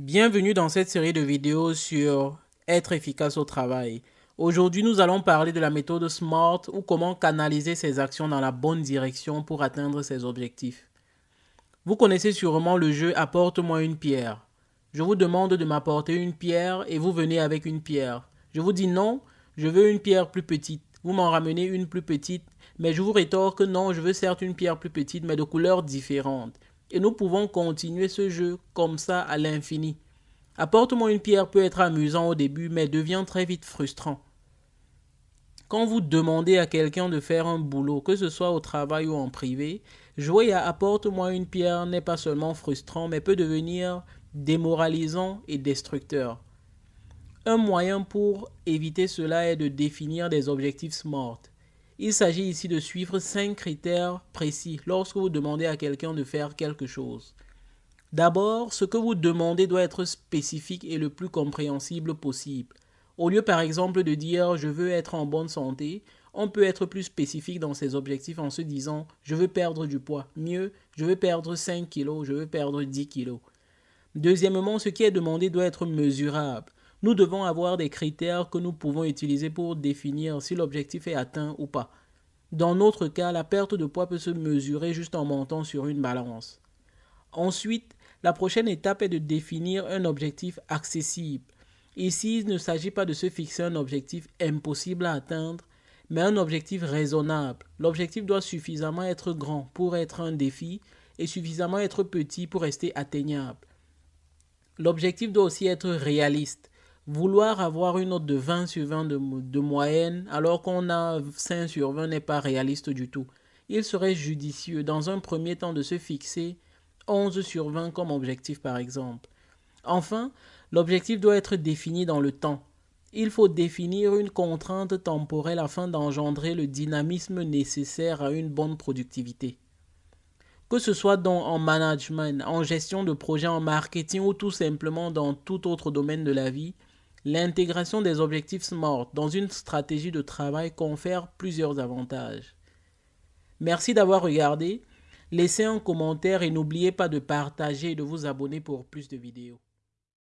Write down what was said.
Bienvenue dans cette série de vidéos sur être efficace au travail. Aujourd'hui, nous allons parler de la méthode SMART ou comment canaliser ses actions dans la bonne direction pour atteindre ses objectifs. Vous connaissez sûrement le jeu Apporte-moi une pierre. Je vous demande de m'apporter une pierre et vous venez avec une pierre. Je vous dis non, je veux une pierre plus petite. Vous m'en ramenez une plus petite, mais je vous rétorque non, je veux certes une pierre plus petite, mais de couleurs différentes. Et nous pouvons continuer ce jeu comme ça à l'infini. Apporte-moi une pierre peut être amusant au début, mais devient très vite frustrant. Quand vous demandez à quelqu'un de faire un boulot, que ce soit au travail ou en privé, jouer à apporte-moi une pierre n'est pas seulement frustrant, mais peut devenir démoralisant et destructeur. Un moyen pour éviter cela est de définir des objectifs SMART. Il s'agit ici de suivre cinq critères précis lorsque vous demandez à quelqu'un de faire quelque chose. D'abord, ce que vous demandez doit être spécifique et le plus compréhensible possible. Au lieu par exemple de dire je veux être en bonne santé, on peut être plus spécifique dans ses objectifs en se disant je veux perdre du poids. Mieux, je veux perdre 5 kilos, je veux perdre 10 kilos. Deuxièmement, ce qui est demandé doit être mesurable. Nous devons avoir des critères que nous pouvons utiliser pour définir si l'objectif est atteint ou pas. Dans notre cas, la perte de poids peut se mesurer juste en montant sur une balance. Ensuite, la prochaine étape est de définir un objectif accessible. Ici, il ne s'agit pas de se fixer un objectif impossible à atteindre, mais un objectif raisonnable. L'objectif doit suffisamment être grand pour être un défi et suffisamment être petit pour rester atteignable. L'objectif doit aussi être réaliste. Vouloir avoir une note de 20 sur 20 de, moyenne alors qu'on a 5 sur 20 n'est pas réaliste du tout. Il serait judicieux dans un premier temps de se fixer 11 sur 20 comme objectif par exemple. Enfin, l'objectif doit être défini dans le temps. Il faut définir une contrainte temporelle afin d'engendrer le dynamisme nécessaire à une bonne productivité. Que ce soit dans, en management, en gestion de projet, en marketing ou tout simplement dans tout autre domaine de la vie, L'intégration des objectifs SMART dans une stratégie de travail confère plusieurs avantages. Merci d'avoir regardé. Laissez un commentaire et n'oubliez pas de partager et de vous abonner pour plus de vidéos.